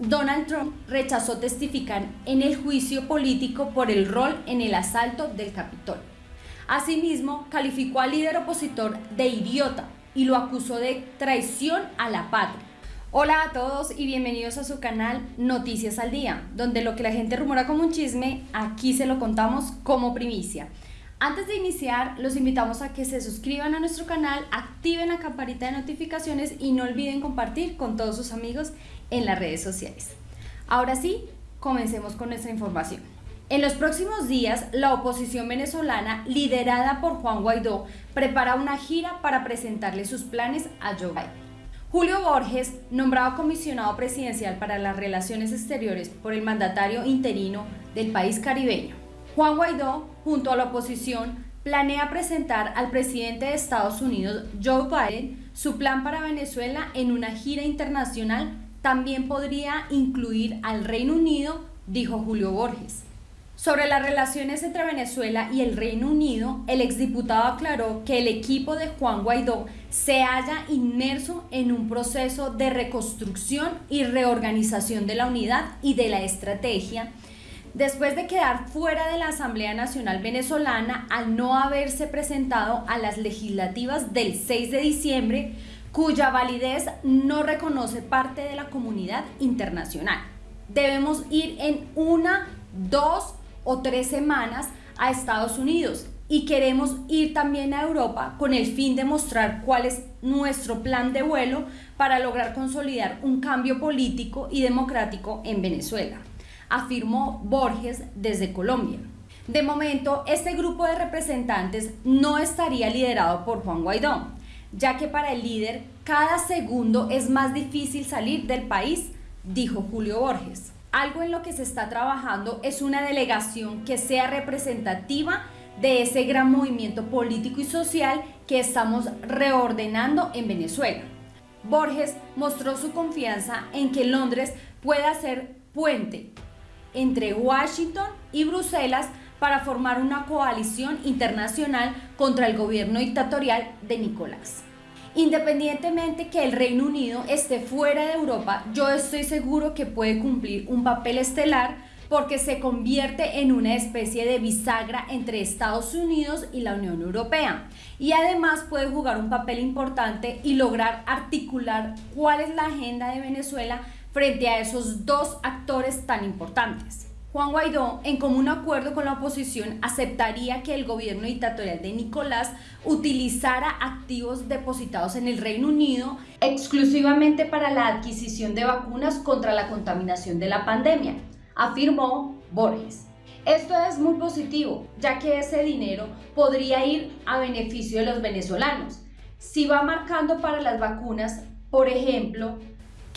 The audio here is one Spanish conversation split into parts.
Donald Trump rechazó testificar en el juicio político por el rol en el asalto del Capitolio. Asimismo, calificó al líder opositor de idiota y lo acusó de traición a la patria. Hola a todos y bienvenidos a su canal Noticias al Día, donde lo que la gente rumora como un chisme, aquí se lo contamos como primicia. Antes de iniciar, los invitamos a que se suscriban a nuestro canal, activen la campanita de notificaciones y no olviden compartir con todos sus amigos en las redes sociales. Ahora sí, comencemos con nuestra información. En los próximos días, la oposición venezolana, liderada por Juan Guaidó, prepara una gira para presentarle sus planes a Joe Biden. Julio Borges, nombrado comisionado presidencial para las relaciones exteriores por el mandatario interino del país caribeño, Juan Guaidó, junto a la oposición, planea presentar al presidente de Estados Unidos, Joe Biden, su plan para Venezuela en una gira internacional. También podría incluir al Reino Unido, dijo Julio Borges. Sobre las relaciones entre Venezuela y el Reino Unido, el exdiputado aclaró que el equipo de Juan Guaidó se halla inmerso en un proceso de reconstrucción y reorganización de la unidad y de la estrategia después de quedar fuera de la Asamblea Nacional Venezolana al no haberse presentado a las legislativas del 6 de diciembre, cuya validez no reconoce parte de la comunidad internacional. Debemos ir en una, dos o tres semanas a Estados Unidos y queremos ir también a Europa con el fin de mostrar cuál es nuestro plan de vuelo para lograr consolidar un cambio político y democrático en Venezuela afirmó Borges desde Colombia. De momento, este grupo de representantes no estaría liderado por Juan Guaidó, ya que para el líder cada segundo es más difícil salir del país, dijo Julio Borges. Algo en lo que se está trabajando es una delegación que sea representativa de ese gran movimiento político y social que estamos reordenando en Venezuela. Borges mostró su confianza en que Londres pueda ser puente entre Washington y Bruselas para formar una coalición internacional contra el gobierno dictatorial de Nicolás. Independientemente que el Reino Unido esté fuera de Europa, yo estoy seguro que puede cumplir un papel estelar porque se convierte en una especie de bisagra entre Estados Unidos y la Unión Europea. Y además puede jugar un papel importante y lograr articular cuál es la agenda de Venezuela frente a esos dos actores tan importantes. Juan Guaidó, en común acuerdo con la oposición, aceptaría que el gobierno dictatorial de Nicolás utilizara activos depositados en el Reino Unido exclusivamente para la adquisición de vacunas contra la contaminación de la pandemia, afirmó Borges. Esto es muy positivo, ya que ese dinero podría ir a beneficio de los venezolanos. Si va marcando para las vacunas, por ejemplo,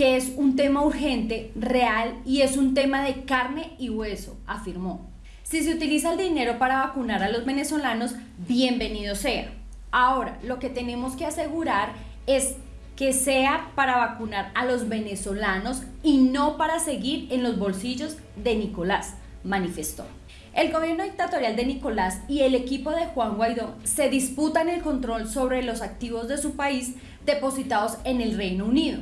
que es un tema urgente, real y es un tema de carne y hueso, afirmó. Si se utiliza el dinero para vacunar a los venezolanos, bienvenido sea. Ahora, lo que tenemos que asegurar es que sea para vacunar a los venezolanos y no para seguir en los bolsillos de Nicolás, manifestó. El gobierno dictatorial de Nicolás y el equipo de Juan Guaidó se disputan el control sobre los activos de su país depositados en el Reino Unido.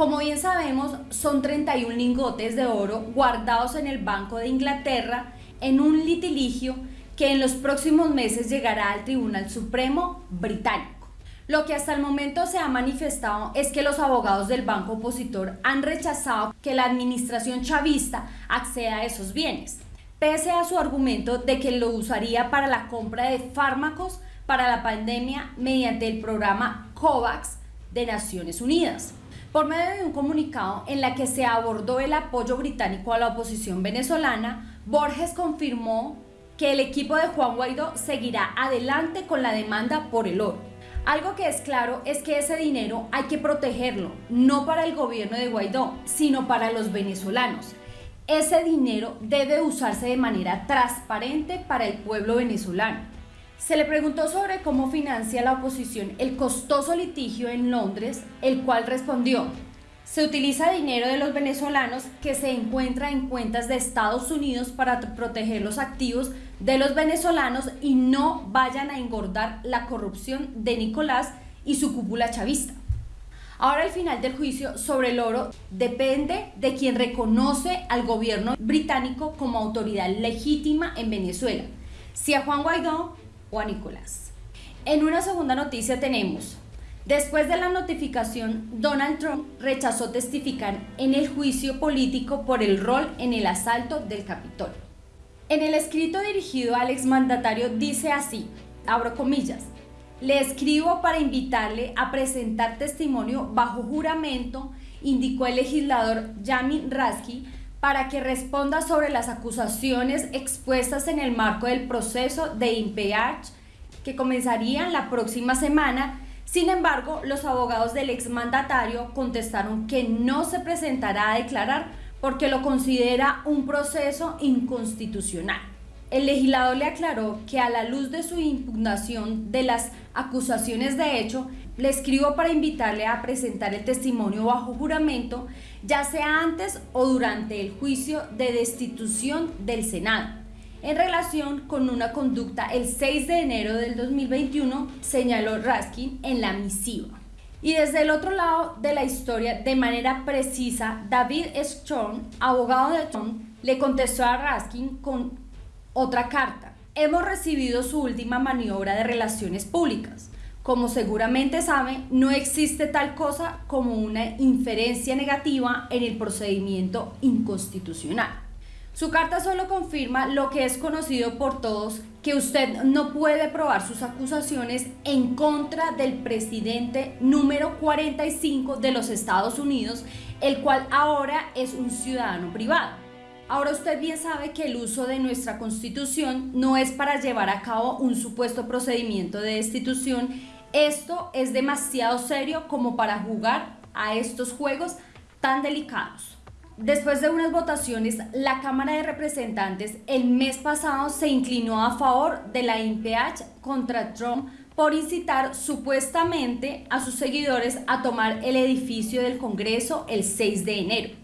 Como bien sabemos, son 31 lingotes de oro guardados en el Banco de Inglaterra en un litigio que en los próximos meses llegará al Tribunal Supremo británico. Lo que hasta el momento se ha manifestado es que los abogados del banco opositor han rechazado que la administración chavista acceda a esos bienes, pese a su argumento de que lo usaría para la compra de fármacos para la pandemia mediante el programa COVAX de Naciones Unidas por medio de un comunicado en la que se abordó el apoyo británico a la oposición venezolana, Borges confirmó que el equipo de Juan Guaidó seguirá adelante con la demanda por el oro. Algo que es claro es que ese dinero hay que protegerlo, no para el gobierno de Guaidó, sino para los venezolanos. Ese dinero debe usarse de manera transparente para el pueblo venezolano. Se le preguntó sobre cómo financia la oposición el costoso litigio en Londres, el cual respondió, se utiliza dinero de los venezolanos que se encuentra en cuentas de Estados Unidos para proteger los activos de los venezolanos y no vayan a engordar la corrupción de Nicolás y su cúpula chavista. Ahora el final del juicio sobre el oro depende de quien reconoce al gobierno británico como autoridad legítima en Venezuela, si a Juan Guaidó o a Nicolás. En una segunda noticia tenemos, después de la notificación, Donald Trump rechazó testificar en el juicio político por el rol en el asalto del Capitolio. En el escrito dirigido al exmandatario dice así, abro comillas, le escribo para invitarle a presentar testimonio bajo juramento, indicó el legislador Yamin Rasky, para que responda sobre las acusaciones expuestas en el marco del proceso de impeach que comenzaría la próxima semana. Sin embargo, los abogados del exmandatario contestaron que no se presentará a declarar porque lo considera un proceso inconstitucional. El legislador le aclaró que a la luz de su impugnación de las acusaciones de hecho, le escribo para invitarle a presentar el testimonio bajo juramento, ya sea antes o durante el juicio de destitución del Senado, en relación con una conducta el 6 de enero del 2021, señaló Raskin en la misiva. Y desde el otro lado de la historia, de manera precisa, David Strong, abogado de Trump, le contestó a Raskin con otra carta. Hemos recibido su última maniobra de relaciones públicas. Como seguramente sabe, no existe tal cosa como una inferencia negativa en el procedimiento inconstitucional. Su carta solo confirma lo que es conocido por todos, que usted no puede probar sus acusaciones en contra del presidente número 45 de los Estados Unidos, el cual ahora es un ciudadano privado. Ahora usted bien sabe que el uso de nuestra constitución no es para llevar a cabo un supuesto procedimiento de destitución. Esto es demasiado serio como para jugar a estos juegos tan delicados. Después de unas votaciones, la Cámara de Representantes el mes pasado se inclinó a favor de la impeach contra Trump por incitar supuestamente a sus seguidores a tomar el edificio del Congreso el 6 de enero.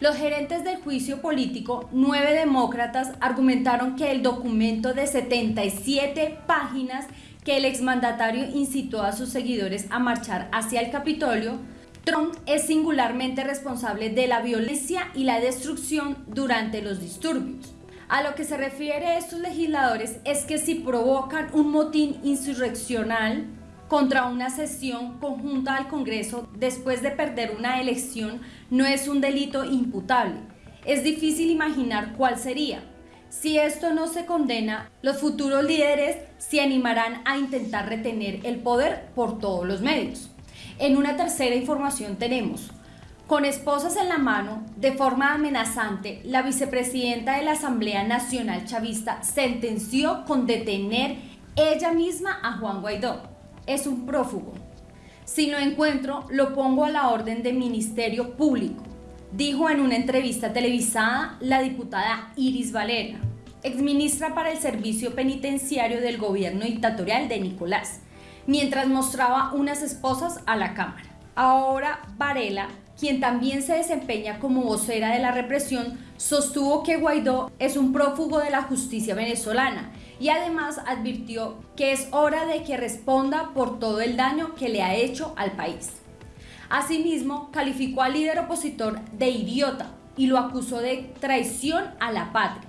Los gerentes del juicio político, nueve demócratas, argumentaron que el documento de 77 páginas que el exmandatario incitó a sus seguidores a marchar hacia el Capitolio, Trump es singularmente responsable de la violencia y la destrucción durante los disturbios. A lo que se refiere estos legisladores es que si provocan un motín insurreccional, contra una sesión conjunta al Congreso después de perder una elección no es un delito imputable. Es difícil imaginar cuál sería. Si esto no se condena, los futuros líderes se animarán a intentar retener el poder por todos los medios. En una tercera información tenemos, con esposas en la mano, de forma amenazante, la vicepresidenta de la Asamblea Nacional Chavista sentenció con detener ella misma a Juan Guaidó es un prófugo. Si lo encuentro, lo pongo a la orden de Ministerio Público, dijo en una entrevista televisada la diputada Iris Valera, exministra para el Servicio Penitenciario del gobierno dictatorial de Nicolás, mientras mostraba unas esposas a la Cámara. Ahora Varela, quien también se desempeña como vocera de la represión, sostuvo que Guaidó es un prófugo de la justicia venezolana y además advirtió que es hora de que responda por todo el daño que le ha hecho al país. Asimismo, calificó al líder opositor de idiota y lo acusó de traición a la patria.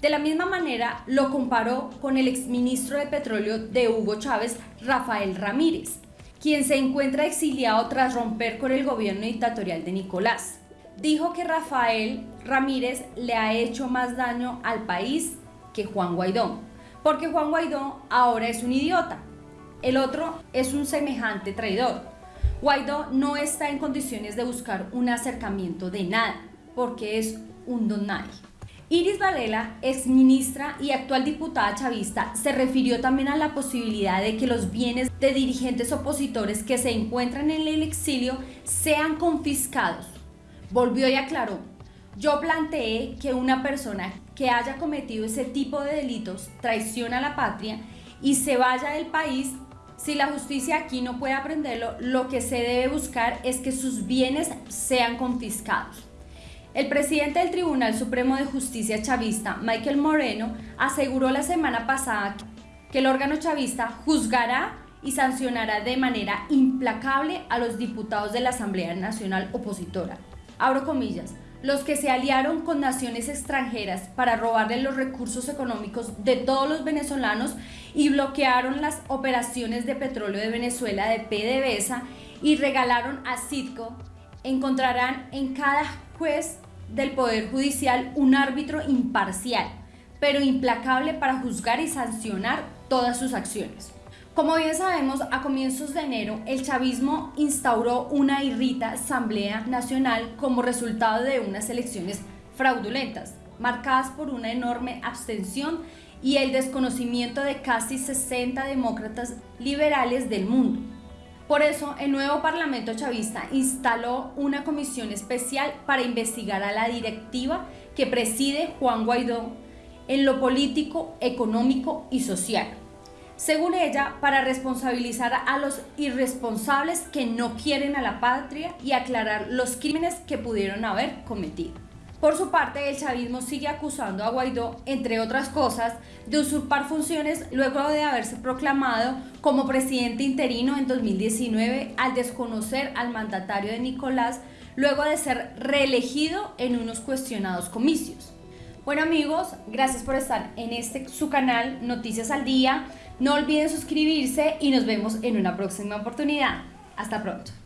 De la misma manera, lo comparó con el exministro de Petróleo de Hugo Chávez, Rafael Ramírez, quien se encuentra exiliado tras romper con el gobierno dictatorial de Nicolás. Dijo que Rafael Ramírez le ha hecho más daño al país que Juan Guaidó porque Juan Guaidó ahora es un idiota. El otro es un semejante traidor. Guaidó no está en condiciones de buscar un acercamiento de nada, porque es un don nadie. Iris Varela, ex ministra y actual diputada chavista, se refirió también a la posibilidad de que los bienes de dirigentes opositores que se encuentran en el exilio sean confiscados. Volvió y aclaró, yo planteé que una persona que haya cometido ese tipo de delitos traiciona a la patria y se vaya del país, si la justicia aquí no puede aprenderlo, lo que se debe buscar es que sus bienes sean confiscados. El presidente del Tribunal Supremo de Justicia chavista, Michael Moreno, aseguró la semana pasada que el órgano chavista juzgará y sancionará de manera implacable a los diputados de la Asamblea Nacional opositora. Abro comillas, los que se aliaron con naciones extranjeras para robarle los recursos económicos de todos los venezolanos y bloquearon las operaciones de petróleo de Venezuela de PDVSA y regalaron a Citco, encontrarán en cada juez del Poder Judicial un árbitro imparcial, pero implacable para juzgar y sancionar todas sus acciones. Como bien sabemos, a comienzos de enero el chavismo instauró una irrita Asamblea Nacional como resultado de unas elecciones fraudulentas, marcadas por una enorme abstención y el desconocimiento de casi 60 demócratas liberales del mundo. Por eso, el nuevo Parlamento chavista instaló una comisión especial para investigar a la directiva que preside Juan Guaidó en lo político, económico y social según ella, para responsabilizar a los irresponsables que no quieren a la patria y aclarar los crímenes que pudieron haber cometido. Por su parte, el chavismo sigue acusando a Guaidó, entre otras cosas, de usurpar funciones luego de haberse proclamado como presidente interino en 2019 al desconocer al mandatario de Nicolás luego de ser reelegido en unos cuestionados comicios. Bueno amigos, gracias por estar en este su canal Noticias al Día. No olviden suscribirse y nos vemos en una próxima oportunidad. Hasta pronto.